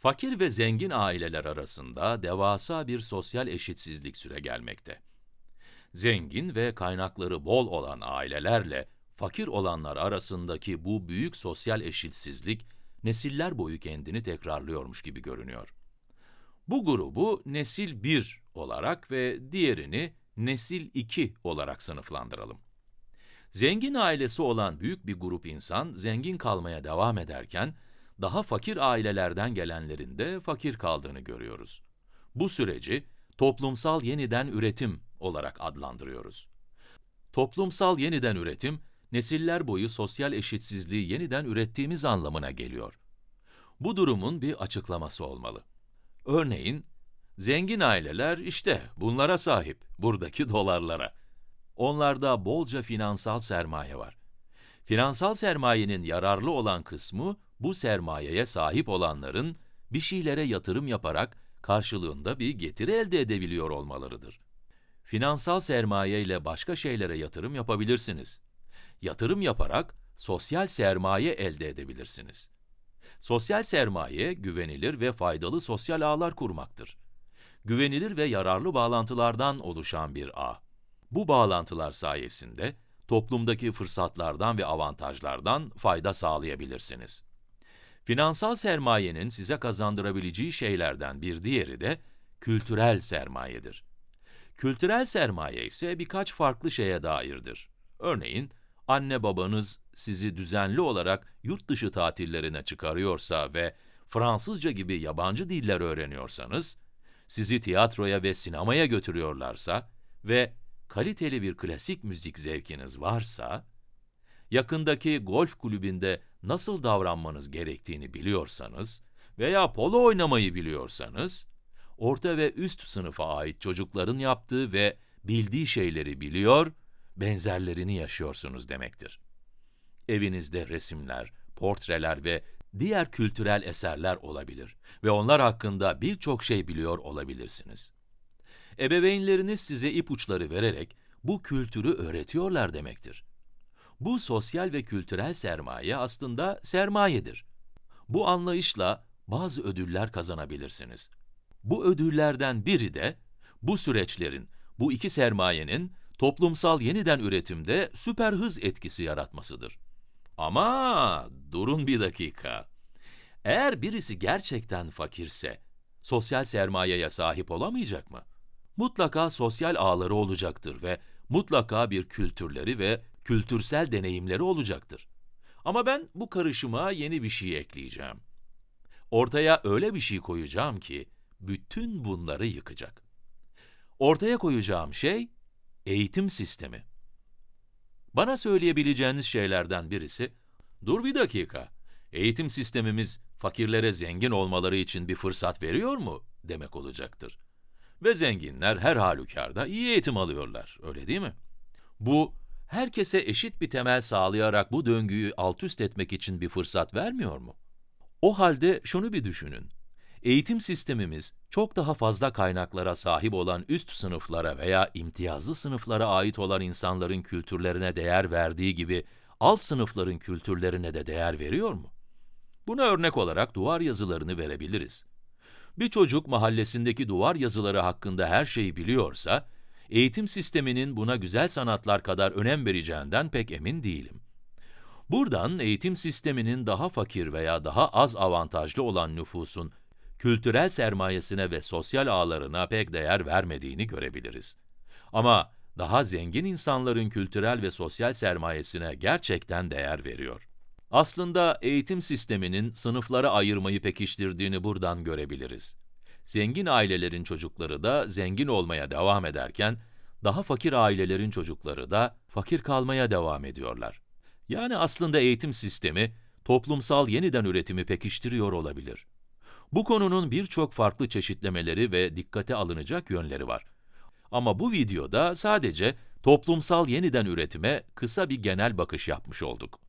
Fakir ve zengin aileler arasında devasa bir sosyal eşitsizlik süregelmekte. Zengin ve kaynakları bol olan ailelerle fakir olanlar arasındaki bu büyük sosyal eşitsizlik, nesiller boyu kendini tekrarlıyormuş gibi görünüyor. Bu grubu nesil 1 olarak ve diğerini nesil 2 olarak sınıflandıralım. Zengin ailesi olan büyük bir grup insan zengin kalmaya devam ederken, daha fakir ailelerden gelenlerin de fakir kaldığını görüyoruz. Bu süreci toplumsal yeniden üretim olarak adlandırıyoruz. Toplumsal yeniden üretim, nesiller boyu sosyal eşitsizliği yeniden ürettiğimiz anlamına geliyor. Bu durumun bir açıklaması olmalı. Örneğin, zengin aileler işte bunlara sahip, buradaki dolarlara. Onlarda bolca finansal sermaye var. Finansal sermayenin yararlı olan kısmı, bu sermayeye sahip olanların bir şeylere yatırım yaparak karşılığında bir getiri elde edebiliyor olmalarıdır. Finansal sermaye ile başka şeylere yatırım yapabilirsiniz. Yatırım yaparak sosyal sermaye elde edebilirsiniz. Sosyal sermaye, güvenilir ve faydalı sosyal ağlar kurmaktır. Güvenilir ve yararlı bağlantılardan oluşan bir ağ. Bu bağlantılar sayesinde toplumdaki fırsatlardan ve avantajlardan fayda sağlayabilirsiniz. Finansal sermayenin size kazandırabileceği şeylerden bir diğeri de kültürel sermayedir. Kültürel sermaye ise birkaç farklı şeye dairdir. Örneğin, anne babanız sizi düzenli olarak yurt dışı tatillerine çıkarıyorsa ve Fransızca gibi yabancı diller öğreniyorsanız, sizi tiyatroya ve sinemaya götürüyorlarsa ve kaliteli bir klasik müzik zevkiniz varsa, yakındaki golf kulübünde nasıl davranmanız gerektiğini biliyorsanız veya polo oynamayı biliyorsanız, orta ve üst sınıfa ait çocukların yaptığı ve bildiği şeyleri biliyor, benzerlerini yaşıyorsunuz demektir. Evinizde resimler, portreler ve diğer kültürel eserler olabilir ve onlar hakkında birçok şey biliyor olabilirsiniz. Ebeveynleriniz size ipuçları vererek bu kültürü öğretiyorlar demektir. Bu sosyal ve kültürel sermaye aslında sermayedir. Bu anlayışla bazı ödüller kazanabilirsiniz. Bu ödüllerden biri de bu süreçlerin, bu iki sermayenin toplumsal yeniden üretimde süper hız etkisi yaratmasıdır. Ama durun bir dakika. Eğer birisi gerçekten fakirse, sosyal sermayeye sahip olamayacak mı? Mutlaka sosyal ağları olacaktır ve mutlaka bir kültürleri ve kültürsel deneyimleri olacaktır. Ama ben bu karışıma yeni bir şey ekleyeceğim. Ortaya öyle bir şey koyacağım ki, bütün bunları yıkacak. Ortaya koyacağım şey, eğitim sistemi. Bana söyleyebileceğiniz şeylerden birisi, dur bir dakika, eğitim sistemimiz fakirlere zengin olmaları için bir fırsat veriyor mu demek olacaktır. Ve zenginler her halükarda iyi eğitim alıyorlar, öyle değil mi? Bu, herkese eşit bir temel sağlayarak bu döngüyü alt üst etmek için bir fırsat vermiyor mu? O halde şunu bir düşünün. Eğitim sistemimiz çok daha fazla kaynaklara sahip olan üst sınıflara veya imtiyazlı sınıflara ait olan insanların kültürlerine değer verdiği gibi alt sınıfların kültürlerine de değer veriyor mu? Buna örnek olarak duvar yazılarını verebiliriz. Bir çocuk mahallesindeki duvar yazıları hakkında her şeyi biliyorsa, eğitim sisteminin buna güzel sanatlar kadar önem vereceğinden pek emin değilim. Buradan eğitim sisteminin daha fakir veya daha az avantajlı olan nüfusun kültürel sermayesine ve sosyal ağlarına pek değer vermediğini görebiliriz. Ama daha zengin insanların kültürel ve sosyal sermayesine gerçekten değer veriyor. Aslında eğitim sisteminin sınıflara ayırmayı pekiştirdiğini buradan görebiliriz. Zengin ailelerin çocukları da zengin olmaya devam ederken, daha fakir ailelerin çocukları da fakir kalmaya devam ediyorlar. Yani aslında eğitim sistemi, toplumsal yeniden üretimi pekiştiriyor olabilir. Bu konunun birçok farklı çeşitlemeleri ve dikkate alınacak yönleri var. Ama bu videoda sadece toplumsal yeniden üretime kısa bir genel bakış yapmış olduk.